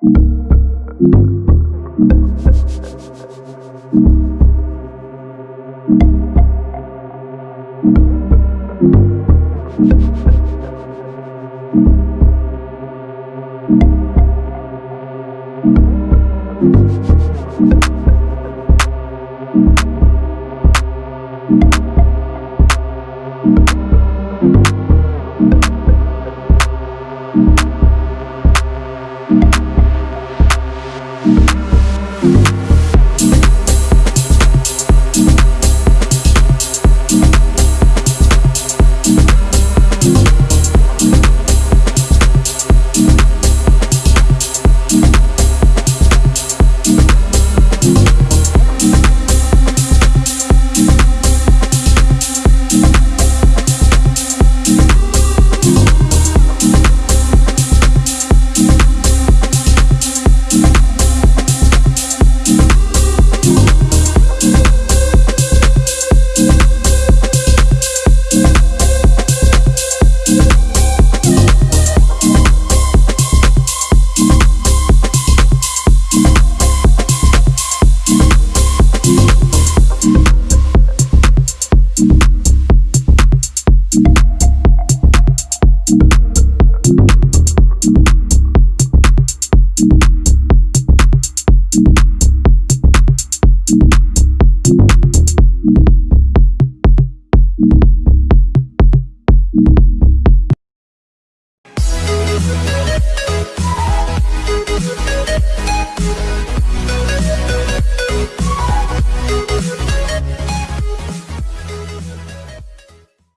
you